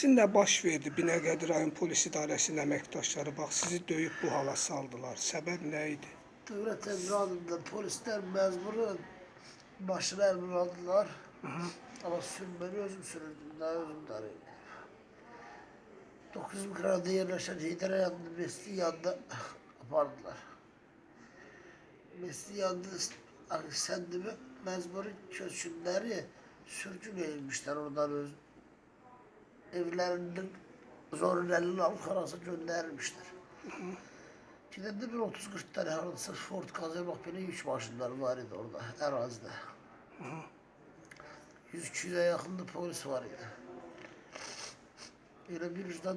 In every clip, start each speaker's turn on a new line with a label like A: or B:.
A: Sizin nə baş verdi Binəqədi rayon polis idarəsinin əməkdaşları bax sizi döyüb bu hala saldılar. Səbəb nə idi?
B: Devlet emradında polisler mecburen başına emir aldılar. Ama sürmeni özüm sürürdüm, daha özüm darıydım. 9 Mıkra'da yerleşen Hidre yanında, Mesli yanında apardılar. Mesli yanında kendimi mecburi çözsünleri sürgün edilmişler oradan öz evlerinin zorun elini alıp karası göndermişler. Gidende bir 30-40 tane harada sırf Ford kazanmak bile üç başlılar var idi orada arazide. 100-200'e yakında polis var idi. Öyle bir yüzden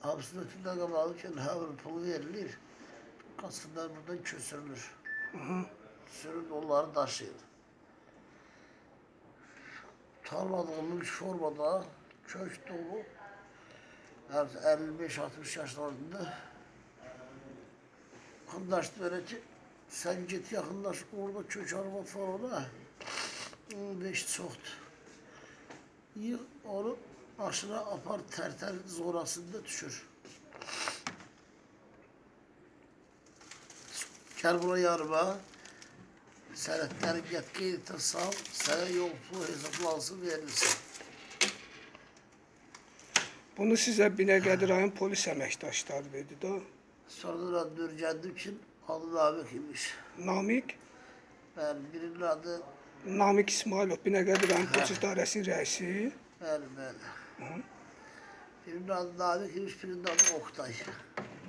B: hapsin ötünden kabalıyken havır pulu verilir. Kasımlar buradan kösürülür. Sürün onları. Tarlada olmuş formada köşk dolu. Yani 55-60 yaşlarında. Arkadaş böyle ki sen git yakınlaş orada köç araba falan beş çoxdu. Yığ onu başına apar tərtər zorasında düşür. Gəl buna yarıma. Sənətləri get qeydirsam, sənə yol pul hesablansın verilsin.
A: Bunu sizə Binəqədi rayon polis əməkdaşları dedi də.
B: Sonradan döneceğim için adı Namık imiş.
A: Namik,
B: Ben birinin adı
A: Namik İsmailov Binəqədi rayon polis idarəsinin rəisi.
B: benim ben. Birinin adı Namık imiş, birinin adı Oktay.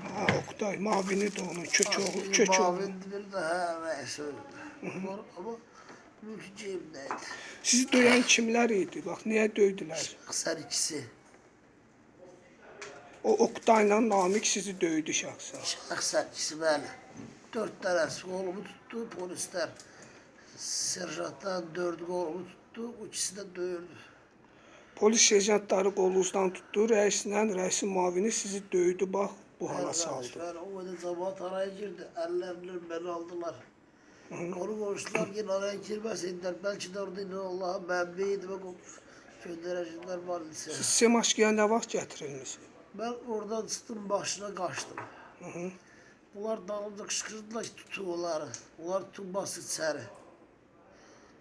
A: Ha, Oktay, Mavini də onun köçoğlu,
B: Biri
A: köçoğlu.
B: Mavindi, biri de ha neyse öyle. Ama- Ama mülkiciyimdeydi.
A: Sizi döyən kimlər idi? Bax, niyə döydülər?
B: Kısar ikisi.
A: O Oktayla Namik sizi döydü şəxsən.
B: Şahsen ikisi böyle. Dört tanesi kolumu tuttu polisler. Serjanttan dördü kolumu tuttu, o ikisi de dövüldü.
A: Polis serjantları qolunuzdan tutdu, rəislə, rəisin mavini sizi döydü, bax, bu hala saldı.
B: Ben o kadar zaman araya girdi. Ellerinden beni aldılar. Konu konuştular yine araya girmesinler. Belki de orada yine Allah'a ben beydim. Gönderecekler var lise.
A: Siz Semaşkiyə nə vaxt gətirilmisiniz?
B: Ben oradan sıktım başına kaçtım. Bunlar dağılınca kışkırdılar tutuyorlar. Bunlar tutması içeri.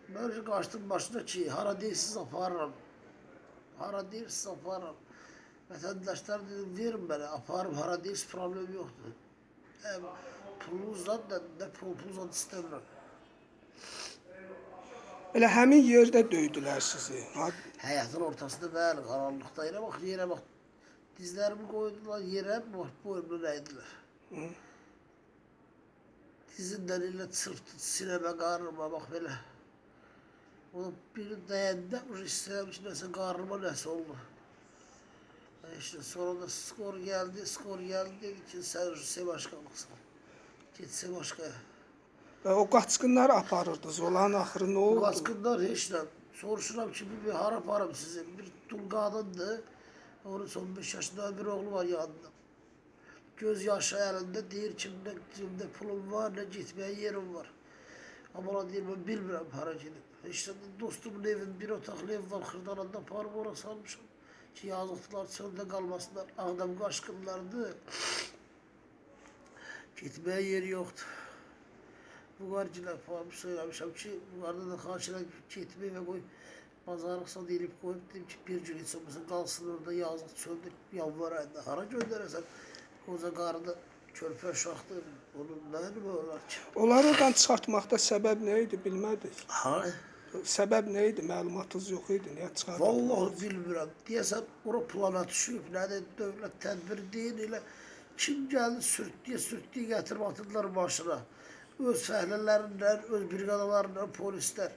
B: Böyle kaçtım başına ki hara değilsiz aparırım. Hara değilsiz aparırım. Vatandaşlar dedim verin bana aparım hara değilsiz problem yoktu. Hem pulunuzdan da pul pulunuzdan istemiyorum.
A: Elə həmin yerdə döydülər sizi. Ha,
B: Hayatın ortasında ben karanlıkta yere bak yere bak. Dizlerimi koydular yere bak boynunu eğdiler. Dizinden ile sırtı sineme karnıma bak böyle. O biri dayandı, o istemiş neyse karnıma neyse oldu. E İşte sonra da skor geldi, skor geldi için sen şey başkanlıksın. Gitse başka.
A: və o qaçqınları aparırdınız. Onların axırı nə
B: Bu
A: oldu?
B: baskınlar hiç de soruşuram ki bir harap harap sizin. Bir dul kadındı. Onun son beş yaşında bir oğlu var yanında. Göz yaşı elinde değil kimde, kimde pulum var ne gitmeye yerim var. Ama ona deyir ben bilmirəm hara gedib. İşte dostumun evin bir otaqlı ev var Xırdananda parım ora salmışam. Ki yazıqdılar çöldə qalmasınlar. Ağdam qaşqınlardı. Gitməyə yeri yoxdur. Buğar cilap almış söyləmişəm ki, buğarda da xahiş edirəm getməyə və qoy pazarlıksa deyilip koyup dedim ki bir gün insanımızın kalsın orada yazlık çölde yalvaraydı. Hara gönderesen koca karnı körpe uşaktı. Onun mi olar ki?
A: Onları oradan çıxartmaqda səbəb nə idi bilmədiniz?
B: Ha?
A: Səbəb nə idi? Məlumatınız yox idi. Niyə çıxartdınız?
B: Vallahi bilmiyorum. Diyesem ora plana düşüp ne de devlet tedbir değil ile kim geldi sürttüye sürttüye getirip atıldılar başına. Öz fəhləlerinden, öz brigadalarından polisler.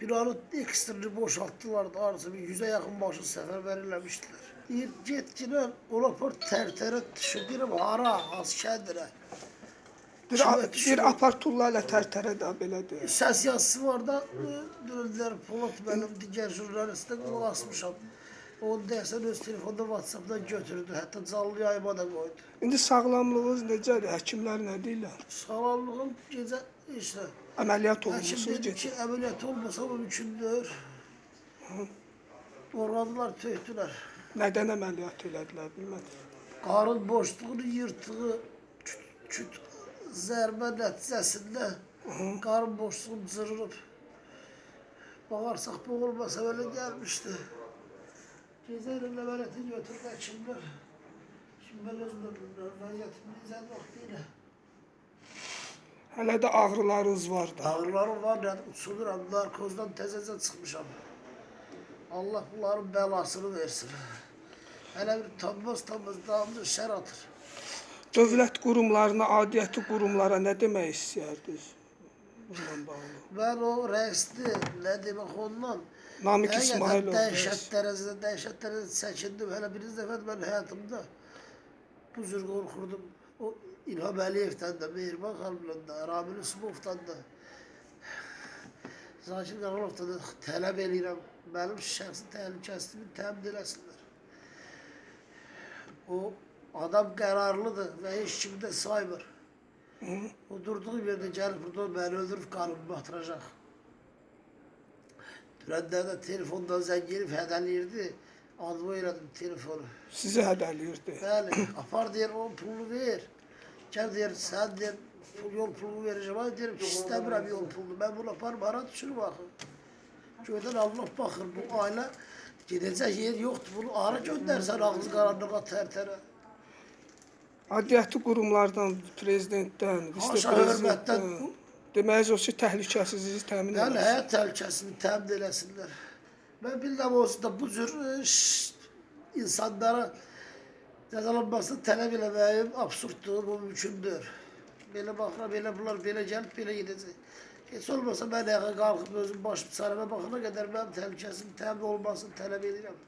B: Binanın ekstrini boşalttılar da arası bir yüze yakın başı sefer verilemiştiler. Bir yetkinen ola por tertere düşürdüğüm hara.
A: Bir,
B: Kimə düşür?
A: bir aparturla ilə tərtərə də belədir.
B: Ses yazısı var da döndüler Polat benim diğer jurnaliste kulak asmışam. Onu dersen öz telefonda Whatsapp'dan götürdü. Hatta canlı yayıma da koydu.
A: İndi sağlamlığınız necədir? Həkimlər nə deyirlər?
B: Sağlamlığım gece işte.
A: Əməliyyat
B: Hakim
A: olunmusunuz
B: dedi
A: gecə.
B: ki ameliyat olmasa mümkündür. Organlar töktüler.
A: Nədən əməliyyat elədilər bilmədim.
B: Karın boşluğunu yırtığı küt, küt zərbə nəticəsində karın boşluğum cırılıb. Bağırsaq boğulmasa öyle gelmişti. Cezayir'in emaneti götürdü hekimler. Şimdi ben özümden vəziyyətimi izah vaxtilə.
A: Hələ də ağrılarınız var da.
B: Ağrılarım var, yani uçuluram, narkozdan tezece çıkmışam. Allah bunların belasını versin. Hele bir tanmaz dağımda şer atır.
A: Dövlət qurumlarına, adiyyəti qurumlara nə demək istəyərdiniz? Bununla bağlı.
B: Ben o reisli, ne demek ondan,
A: Namik İsmailov.
B: dəhşət dərəcədə, dəhşət dərəcədə çəkindim. Hələ birinci dəfə mən həyatımda bu cür qorxurdum. O İlham Əliyevdən də, Mehriban xanımdan da, Ramil Üsmovdan da, Zakir Qaralovdan da tələb eləyirəm. Mənim şəxsi təhlükəsizliyimi təmin eləsinlər. O adam qərarlıdır və heç kimi də saymır. O durduğu yerdə gəlib burada məni öldürüb qalbimi batıracaq. Dünəndə də telefondan zəng gelib hədələyirdi. Adımı elədim telefonu.
A: Sizi hədələyirdi.
B: Bəli, apar deyir o pulunu ver. Gəl deyir sən deyir pul, yol pulunu verəcəm. Ay deyirəm ki istəmirəm yol pulunu. Mən bunu aparım ara düşürüm axı. Göydən Allah baxır bu ailə gedəcək yer yoxdur. Bunu ara göndərsən ağzı qaranlığa tərtərə.
A: Adiyyəti qurumlardan, prezidentdən, vitse-prezidentdən demək o ki, təhlükəsizliyi təmin
B: Yəni
A: edir.
B: həyat təhlükəsini təmin eləsinlər. Mən bilirəm olsun da bu cür e, şşt, insanlara cəzalanmasını tələb eləməyim absurddur, bu mümkündür. Belə baxıram, belə bunlar belə gəlib, belə gedəcək. Heç olmasa mən ayağa qalxıb özüm başım çarəmə baxana qədər mənim təhlükəsinin təmin olmasını tələb edirəm.